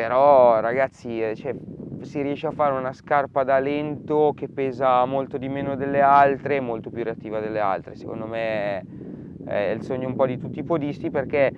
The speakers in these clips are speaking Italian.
però ragazzi eh, cioè, si riesce a fare una scarpa da lento che pesa molto di meno delle altre e molto più reattiva delle altre. Secondo me è il sogno un po' di tutti i podisti perché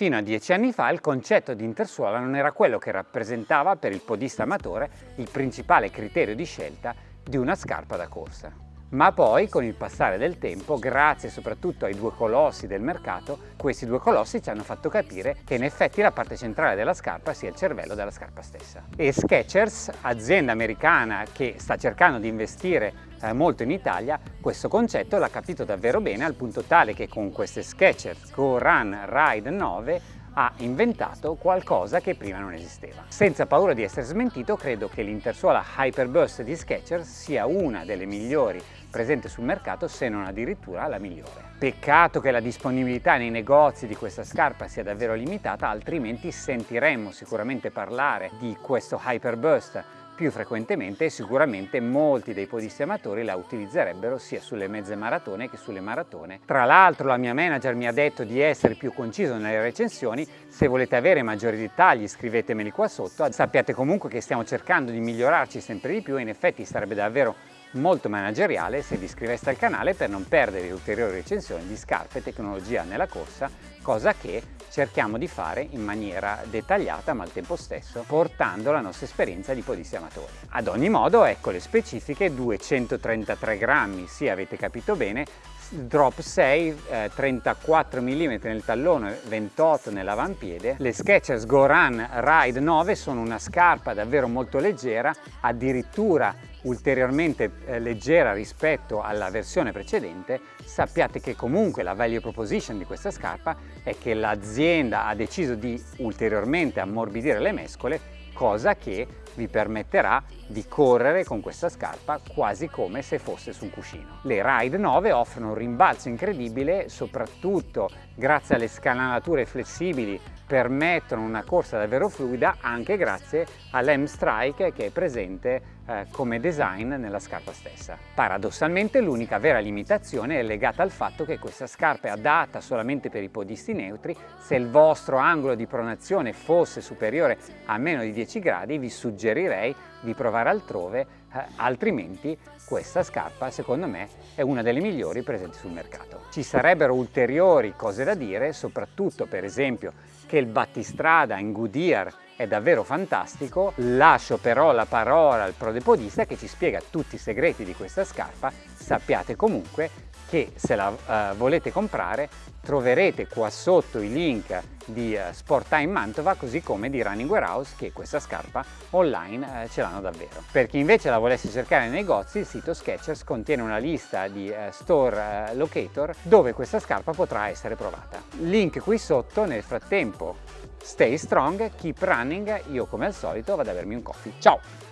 Fino a dieci anni fa il concetto di intersuola non era quello che rappresentava per il podista amatore il principale criterio di scelta di una scarpa da corsa. Ma poi, con il passare del tempo, grazie soprattutto ai due colossi del mercato, questi due colossi ci hanno fatto capire che in effetti la parte centrale della scarpa sia il cervello della scarpa stessa. E Skechers, azienda americana che sta cercando di investire eh, molto in Italia, questo concetto l'ha capito davvero bene al punto tale che con queste Skechers Go Run Ride 9 ha inventato qualcosa che prima non esisteva. Senza paura di essere smentito, credo che l'intersuola Hyperburst di Skechers sia una delle migliori presente sul mercato se non addirittura la migliore. Peccato che la disponibilità nei negozi di questa scarpa sia davvero limitata, altrimenti sentiremmo sicuramente parlare di questo Hyperburst più frequentemente e sicuramente molti dei podisti amatori la utilizzerebbero sia sulle mezze maratone che sulle maratone. Tra l'altro la mia manager mi ha detto di essere più conciso nelle recensioni, se volete avere maggiori dettagli scrivetemeli qua sotto, sappiate comunque che stiamo cercando di migliorarci sempre di più e in effetti sarebbe davvero molto manageriale se vi iscriveste al canale per non perdere ulteriori recensioni di scarpe e tecnologia nella corsa, cosa che cerchiamo di fare in maniera dettagliata ma al tempo stesso portando la nostra esperienza di podisti amatori. Ad ogni modo ecco le specifiche 233 grammi, sì avete capito bene, drop 6, eh, 34 mm nel tallone, 28 nell'avampiede. Le Skechers Go Run Ride 9 sono una scarpa davvero molto leggera, addirittura ulteriormente eh, leggera rispetto alla versione precedente, sappiate che comunque la value proposition di questa scarpa è che l'azienda ha deciso di ulteriormente ammorbidire le mescole, cosa che vi permetterà di correre con questa scarpa quasi come se fosse su un cuscino. Le Ride 9 offrono un rimbalzo incredibile soprattutto grazie alle scanalature flessibili permettono una corsa davvero fluida anche grazie all'M-Strike che è presente eh, come design nella scarpa stessa. Paradossalmente l'unica vera limitazione è legata al fatto che questa scarpa è adatta solamente per i podisti neutri, se il vostro angolo di pronazione fosse superiore a meno di 10 gradi vi suggerirei di provare altrove, eh, altrimenti questa scarpa secondo me è una delle migliori presenti sul mercato. Ci sarebbero ulteriori cose da dire, soprattutto per esempio che il battistrada in Goodyear è davvero fantastico, lascio però la parola al prodepodista che ci spiega tutti i segreti di questa scarpa, sappiate comunque che se la uh, volete comprare troverete qua sotto i link di uh, Sport Time Mantova così come di Running Warehouse che questa scarpa online uh, ce l'hanno davvero. Per chi invece la volesse cercare nei negozi il sito Skechers contiene una lista di store locator dove questa scarpa potrà essere provata. Link qui sotto nel frattempo stay strong, keep running, io come al solito vado a bermi un coffee. Ciao!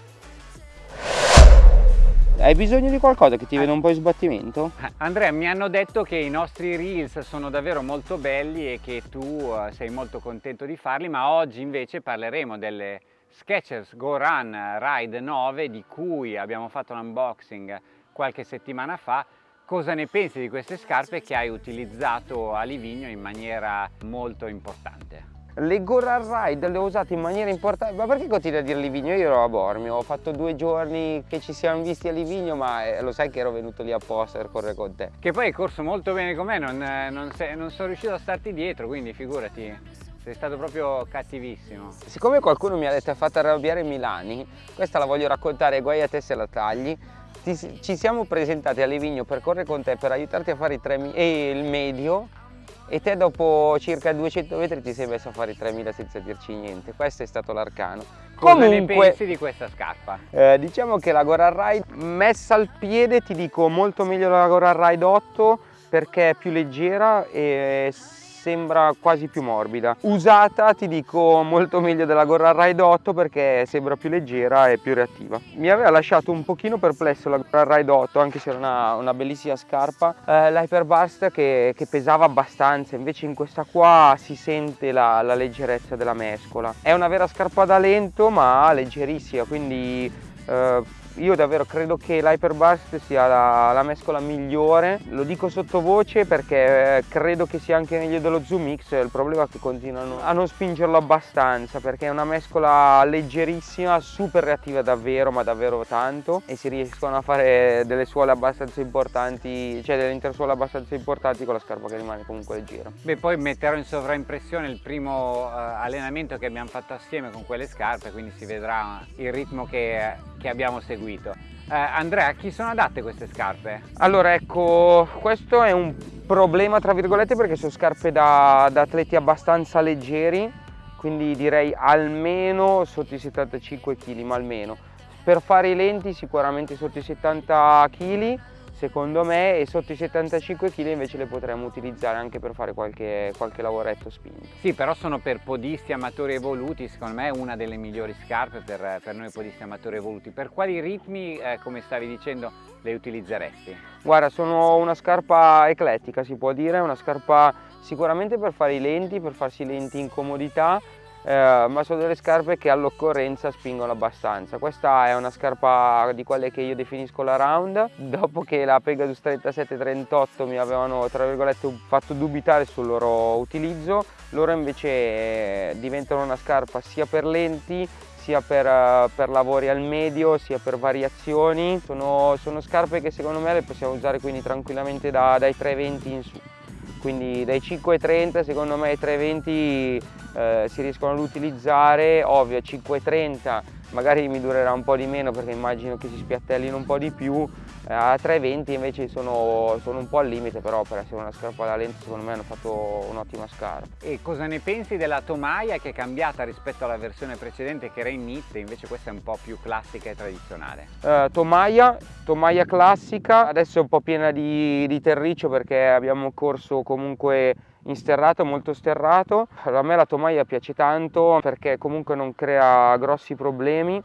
Hai bisogno di qualcosa che ti eh. veda un po' in sbattimento? Eh, Andrea, mi hanno detto che i nostri reels sono davvero molto belli e che tu eh, sei molto contento di farli, ma oggi invece parleremo delle Skechers Go Run Ride 9 di cui abbiamo fatto un unboxing qualche settimana fa. Cosa ne pensi di queste scarpe che hai utilizzato a Livigno in maniera molto importante? Le Goran Ride le ho usate in maniera importante, ma perché continui a dire Livigno? Io ero a Bormio, ho fatto due giorni che ci siamo visti a Livigno, ma eh, lo sai che ero venuto lì apposta per correre con te. Che poi hai corso molto bene con me, non, eh, non, sei, non sono riuscito a starti dietro, quindi figurati, sei stato proprio cattivissimo. Siccome qualcuno mi ha detto ha fatto arrabbiare Milani, questa la voglio raccontare, guai a te se la tagli. Ti, ci siamo presentati a Livigno per correre con te, per aiutarti a fare i 3 e il medio e te dopo circa 200 metri ti sei messo a fare i 3000 senza dirci niente questo è stato l'arcano cosa Comunque, ne pensi di questa scarpa? Eh, diciamo che la Goran Ride messa al piede ti dico molto meglio la Goran Ride 8 perché è più leggera e sembra quasi più morbida. Usata ti dico molto meglio della Gorra Ride 8 perché sembra più leggera e più reattiva. Mi aveva lasciato un pochino perplesso la Gorra Ride 8 anche se era una, una bellissima scarpa, eh, l'Hyperburst che, che, pesava abbastanza, invece in questa qua si sente la, la leggerezza della mescola. È una vera scarpa da lento ma leggerissima quindi eh, io davvero credo che l'Hyperburst sia la, la, mescola migliore, lo dico sottovoce perché eh, credo che sia anche meglio dello Zoom X, il problema è che continuano a non spingerlo abbastanza perché è una mescola leggerissima, super reattiva davvero, ma davvero tanto e si riescono a fare delle suole abbastanza importanti, cioè delle intersuole abbastanza importanti con la scarpa che rimane comunque leggera. Beh poi metterò in sovraimpressione il primo uh, allenamento che abbiamo fatto assieme con quelle scarpe, quindi si vedrà il ritmo che, che abbiamo seguito. Eh, Andrea, a chi sono adatte queste scarpe? Allora ecco, questo è un problema tra virgolette perché sono scarpe da, da atleti abbastanza leggeri, quindi direi almeno sotto i 75 kg, ma almeno. Per fare i lenti sicuramente sotto i 70 kg, secondo me e sotto i 75 kg invece le potremmo utilizzare anche per fare qualche, qualche lavoretto spinto. Sì, però sono per podisti amatori evoluti, secondo me è una delle migliori scarpe per, per noi podisti amatori evoluti. Per quali ritmi, eh, come stavi dicendo, le utilizzeresti? Guarda, sono una scarpa eclettica si può dire, una scarpa sicuramente per fare i lenti, per farsi i lenti in comodità, eh, ma sono delle scarpe che all'occorrenza spingono abbastanza. Questa è una scarpa di quelle che io definisco la round, dopo che la Pegasus 3738 mi avevano tra virgolette fatto dubitare sul loro utilizzo, loro invece diventano una scarpa sia per lenti sia per, eh, per, lavori al medio sia per variazioni. Sono, sono, scarpe che secondo me le possiamo usare quindi tranquillamente da, dai 320 in su. Quindi dai 5,30 secondo me ai 3,20 eh, si riescono ad utilizzare, ovvio 5,30 magari mi durerà un po' di meno perché immagino che si spiattellino un po' di più, a 3,20 invece sono, sono, un po' al limite però per essere una scarpa da lente secondo me hanno fatto un'ottima scarpa. E cosa ne pensi della tomaia che è cambiata rispetto alla versione precedente che era in knit invece questa è un po' più classica e tradizionale? Eh, tomaia, tomaia classica, adesso è un po' piena di, di terriccio perché abbiamo corso comunque in sterrato, molto sterrato. A me la tomaia piace tanto perché comunque non crea grossi problemi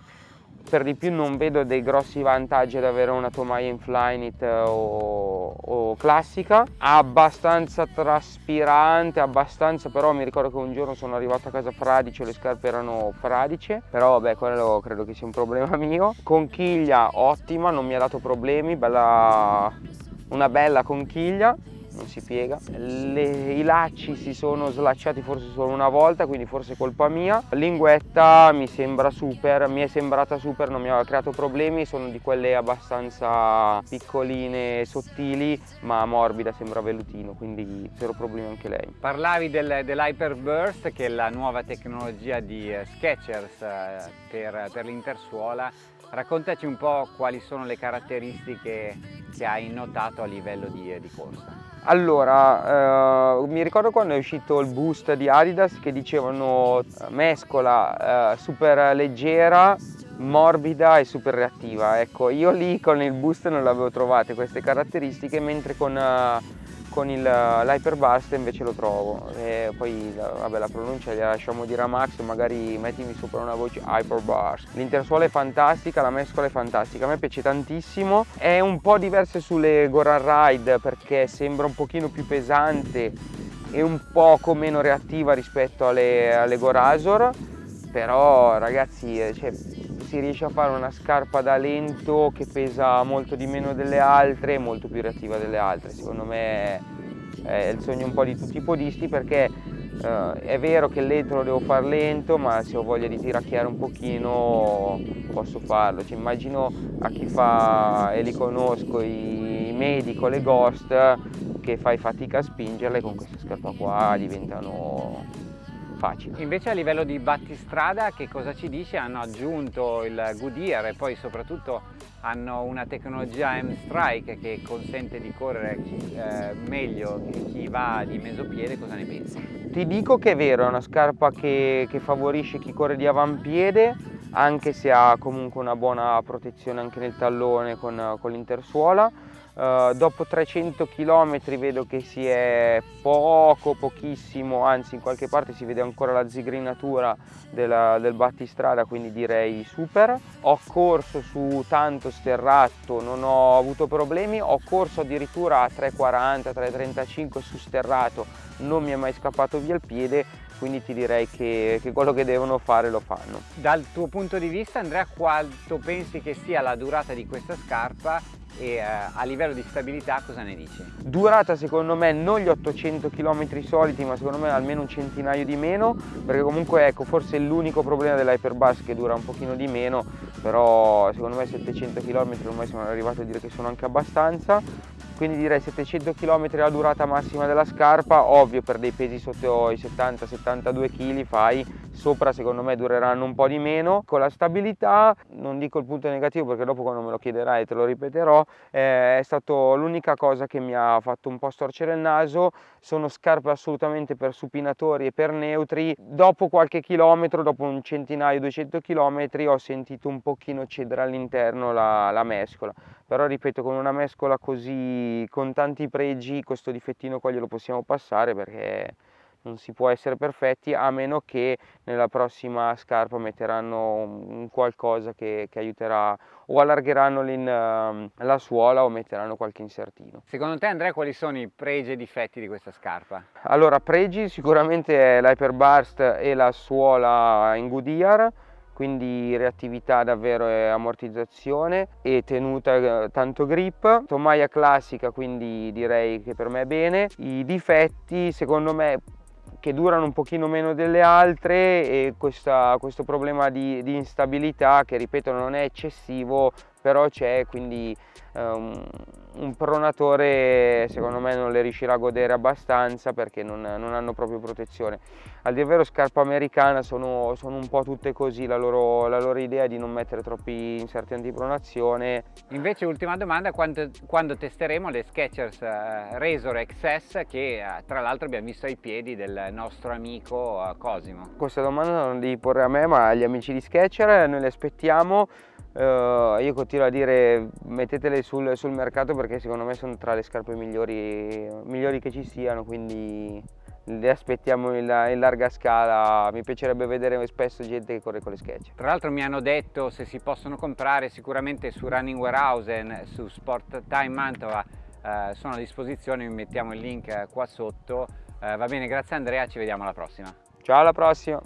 per di più non vedo dei grossi vantaggi ad avere una tomaia in Flyknit o, o, classica. Abbastanza traspirante abbastanza però mi ricordo che un giorno sono arrivato a casa fradice le scarpe erano fradice però vabbè quello credo che sia un problema mio. Conchiglia ottima non mi ha dato problemi bella, una bella conchiglia non si piega. Le, I lacci si sono slacciati forse solo una volta, quindi forse colpa mia. Linguetta mi sembra super, mi è sembrata super, non mi aveva creato problemi, sono di quelle abbastanza piccoline, sottili, ma morbida, sembra vellutino, quindi zero problemi anche lei. Parlavi del, dell'Hyperburst, che è la nuova tecnologia di eh, Skechers eh, per, per l'intersuola. Raccontaci un po' quali sono le caratteristiche che hai notato a livello di, di corsa. Allora, eh, mi ricordo quando è uscito il boost di Adidas che dicevano eh, mescola eh, super leggera, morbida e super reattiva. Ecco, io lì con il boost non l'avevo trovate queste caratteristiche, mentre con eh, con l'hyperburst invece lo trovo. E poi vabbè, la pronuncia gliela lasciamo dire a Max magari mettimi sopra una voce hyperburst l'intersuola è fantastica la mescola è fantastica a me piace tantissimo. È un po' diversa sulle Goran Ride perché sembra un pochino più pesante e un poco meno reattiva rispetto alle, alle Gorazor. Però ragazzi eh, cioè, si riesce a fare una scarpa da lento che pesa molto di meno delle altre e molto più reattiva delle altre. Secondo me è il sogno un po' di tutti i podisti perché eh, è vero che il lento lo devo fare lento ma se ho voglia di tiracchiare un pochino posso farlo. Cioè, immagino a chi fa, e li conosco, i medico, le ghost che fai fatica a spingerle con questa scarpa qua diventano facile. Invece a livello di battistrada che cosa ci dice? Hanno aggiunto il Goodyear e poi soprattutto hanno una tecnologia M-Strike che consente di correre eh, meglio che chi va di mesopiede, cosa ne pensi? Ti dico che è vero, è una scarpa che, che favorisce chi corre di avampiede anche se ha comunque una buona protezione anche nel tallone con, con l'intersuola Uh, dopo 300 km vedo che si è poco, pochissimo, anzi in qualche parte si vede ancora la zigrinatura della, del battistrada, quindi direi super. Ho corso su tanto sterrato, non ho avuto problemi, ho corso addirittura a 3,40, 3,35 su sterrato, non mi è mai scappato via il piede, quindi ti direi che, che, quello che devono fare lo fanno. Dal tuo punto di vista Andrea, quanto pensi che sia la durata di questa scarpa e eh, a livello di stabilità cosa ne dici? Durata secondo me non gli 800 km soliti ma secondo me almeno un centinaio di meno perché comunque ecco forse l'unico problema dell'Hyperbus che dura un pochino di meno però secondo me 700 km ormai sono arrivato a dire che sono anche abbastanza quindi direi 700 km la durata massima della scarpa. Ovvio per dei pesi sotto i 70-72 kg fai sopra secondo me dureranno un po' di meno. Con la stabilità non dico il punto negativo perché dopo quando me lo chiederai te lo ripeterò eh, è stato l'unica cosa che mi ha fatto un po' storcere il naso. Sono scarpe assolutamente per supinatori e per neutri. Dopo qualche chilometro dopo un centinaio 200 km ho sentito un pochino cedere all'interno la, la mescola. Però ripeto con una mescola così con tanti pregi questo difettino qua glielo possiamo passare perché non si può essere perfetti a meno che nella prossima scarpa metteranno un qualcosa che, che aiuterà o allargeranno ehm, la suola o metteranno qualche insertino. Secondo te Andrea quali sono i pregi e difetti di questa scarpa? Allora pregi sicuramente l'hyperburst e la suola in Goodyear quindi reattività davvero e ammortizzazione e tenuta eh, tanto grip. Tomaia classica quindi direi che per me è bene. I difetti secondo me che durano un pochino meno delle altre e questa, questo problema di, di, instabilità che ripeto non è eccessivo però c'è quindi um, un pronatore secondo me non le riuscirà a godere abbastanza perché non, non hanno proprio protezione. Al dire vero scarpa americana sono, sono un po' tutte così la loro, la loro, idea è di non mettere troppi inserti antipronazione. Invece ultima domanda quando, quando testeremo le Skechers uh, Razor XS che uh, tra l'altro abbiamo visto ai piedi del nostro amico Cosimo? Questa domanda non devi porre a me ma agli amici di Skechers noi le aspettiamo. Uh, io continuo a dire mettetele sul, sul, mercato perché secondo me sono tra le scarpe migliori, migliori che ci siano quindi le aspettiamo in, in, larga scala. Mi piacerebbe vedere spesso gente che corre con le sketch. Tra l'altro mi hanno detto se si possono comprare sicuramente su Running Warehouse su Sport Time Mantova eh, sono a disposizione vi mettiamo il link qua sotto. Eh, va bene grazie Andrea ci vediamo alla prossima. Ciao alla prossima